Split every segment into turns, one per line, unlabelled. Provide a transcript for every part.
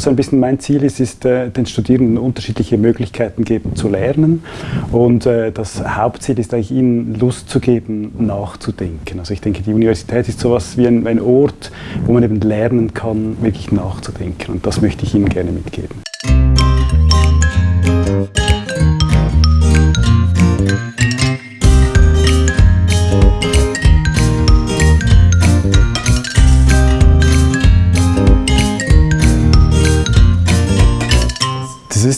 Was so ein bisschen mein Ziel ist, ist äh, den Studierenden unterschiedliche Möglichkeiten geben zu lernen und äh, das Hauptziel ist eigentlich ihnen Lust zu geben, nachzudenken. Also ich denke, die Universität ist sowas wie ein, ein Ort, wo man eben lernen kann, wirklich nachzudenken und das möchte ich Ihnen gerne mitgeben.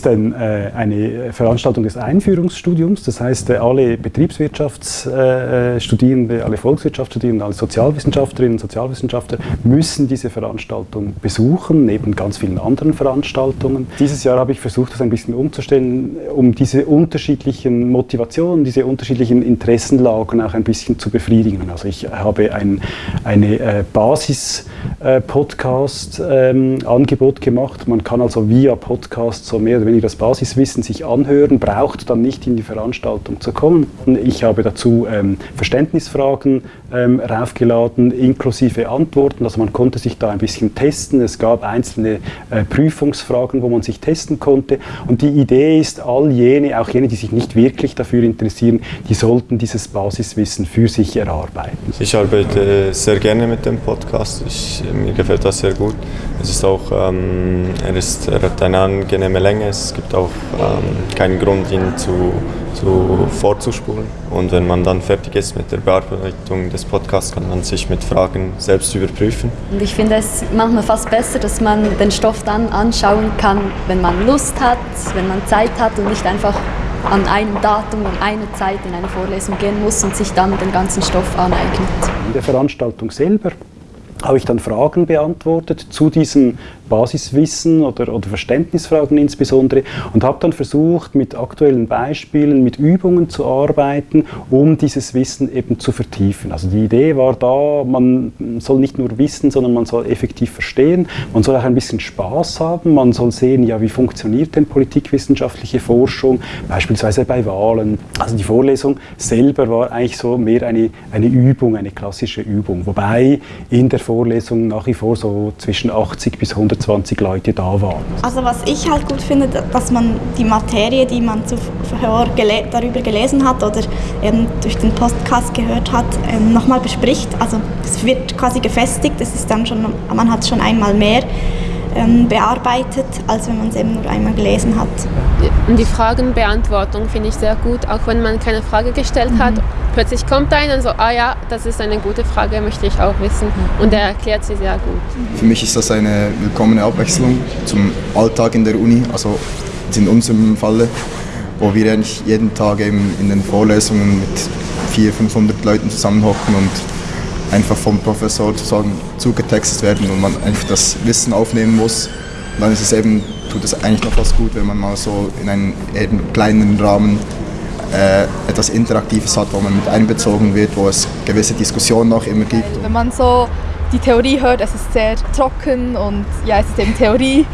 Ist ein, äh, eine Veranstaltung des Einführungsstudiums. Das heißt, äh, alle Betriebswirtschaftsstudierende, äh, alle Volkswirtschaftsstudierende, alle Sozialwissenschaftlerinnen und Sozialwissenschaftler müssen diese Veranstaltung besuchen, neben ganz vielen anderen Veranstaltungen. Dieses Jahr habe ich versucht, das ein bisschen umzustellen, um diese unterschiedlichen Motivationen, diese unterschiedlichen Interessenlagen auch ein bisschen zu befriedigen. Also ich habe ein eine Basis-Podcast-Angebot gemacht. Man kann also via Podcast so mehr oder weniger das Basiswissen sich anhören, braucht dann nicht in die Veranstaltung zu kommen. Ich habe dazu ähm, Verständnisfragen ähm, raufgeladen, inklusive Antworten. Also man konnte sich da ein bisschen testen. Es gab einzelne äh, Prüfungsfragen, wo man sich testen konnte. Und die Idee ist, all jene, auch jene, die sich nicht wirklich dafür interessieren, die sollten dieses Basiswissen für sich erarbeiten.
Ich arbeite sehr gerne mit dem Podcast. Ich, mir gefällt das sehr gut. Es ist auch, ähm, er, ist, er hat eine angenehme Länge. Es gibt auch ähm, keinen Grund, ihn zu, zu vorzuspulen. Und wenn man dann fertig ist mit der Bearbeitung des Podcasts, kann man sich mit Fragen selbst überprüfen.
Und ich finde es manchmal fast besser, dass man den Stoff dann anschauen kann, wenn man Lust hat, wenn man Zeit hat und nicht einfach an einem Datum, an einer Zeit in eine Vorlesung gehen muss und sich dann den ganzen Stoff aneignet.
In der Veranstaltung selber habe ich dann Fragen beantwortet zu diesem Basiswissen oder, oder Verständnisfragen insbesondere und habe dann versucht, mit aktuellen Beispielen, mit Übungen zu arbeiten, um dieses Wissen eben zu vertiefen. Also die Idee war da, man soll nicht nur wissen, sondern man soll effektiv verstehen, man soll auch ein bisschen Spaß haben, man soll sehen, ja, wie funktioniert denn politikwissenschaftliche Forschung, beispielsweise bei Wahlen. Also die Vorlesung selber war eigentlich so mehr eine, eine Übung, eine klassische Übung, wobei in der Vorlesung nach wie vor so zwischen 80 bis 120 Leute da waren.
Also was ich halt gut finde, dass man die Materie, die man zuvor gele darüber gelesen hat oder eben durch den Podcast gehört hat, ähm, nochmal bespricht. Also es wird quasi gefestigt, es ist dann schon, man hat schon einmal mehr ähm, bearbeitet, als wenn man es eben nur einmal gelesen hat.
Die Fragenbeantwortung finde ich sehr gut, auch wenn man keine Frage gestellt mhm. hat. Plötzlich kommt einer und so, ah ja, das ist eine gute Frage, möchte ich auch wissen. Und er erklärt sie sehr gut.
Für mich ist das eine willkommene Abwechslung zum Alltag in der Uni, also in unserem Falle, wo wir eigentlich jeden Tag eben in den Vorlesungen mit 400, 500 Leuten zusammenhocken und einfach vom Professor sozusagen zugetextet werden und man einfach das Wissen aufnehmen muss. Und dann ist es eben, tut es eigentlich noch was gut, wenn man mal so in einem eben kleineren Rahmen äh, etwas Interaktives hat, wo man mit einbezogen wird, wo es gewisse Diskussionen auch immer gibt.
Wenn man so die Theorie hört, es ist sehr trocken und ja, es ist eben Theorie.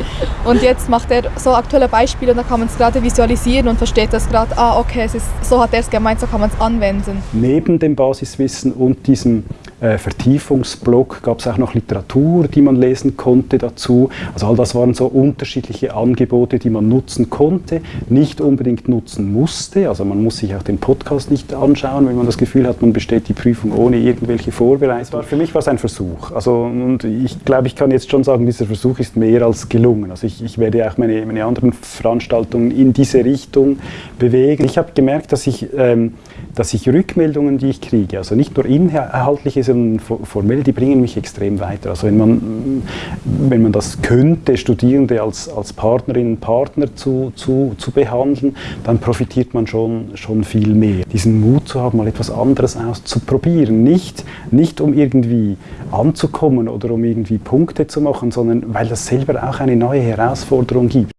Und jetzt macht er so aktuelle Beispiele und da kann man es gerade visualisieren und versteht das gerade, ah okay, es ist, so hat er es gemeint, so kann man es anwenden.
Neben dem Basiswissen und diesem äh, Vertiefungsblock gab es auch noch Literatur, die man lesen konnte dazu. Also all das waren so unterschiedliche Angebote, die man nutzen konnte, nicht unbedingt nutzen musste. Also man muss sich auch den Podcast nicht anschauen, wenn man das Gefühl hat, man besteht die Prüfung ohne irgendwelche Vorbereitung. Für mich war es ein Versuch. Also, und ich glaube, ich kann jetzt schon sagen, dieser Versuch ist mehr als gelungen. Also ich, ich werde auch meine, meine anderen Veranstaltungen in diese Richtung bewegen. Ich habe gemerkt, dass ich, ähm, dass ich Rückmeldungen, die ich kriege, also nicht nur inhaltliche, sondern formell, die bringen mich extrem weiter. Also wenn man, wenn man das könnte, Studierende als, als Partnerinnen und Partner zu, zu, zu behandeln, dann profitiert man schon, schon viel mehr. Diesen Mut zu haben, mal etwas anderes auszuprobieren. Nicht, nicht um irgendwie anzukommen oder um irgendwie Punkte zu machen, sondern weil das selber auch eine neue Herausforderung gibt.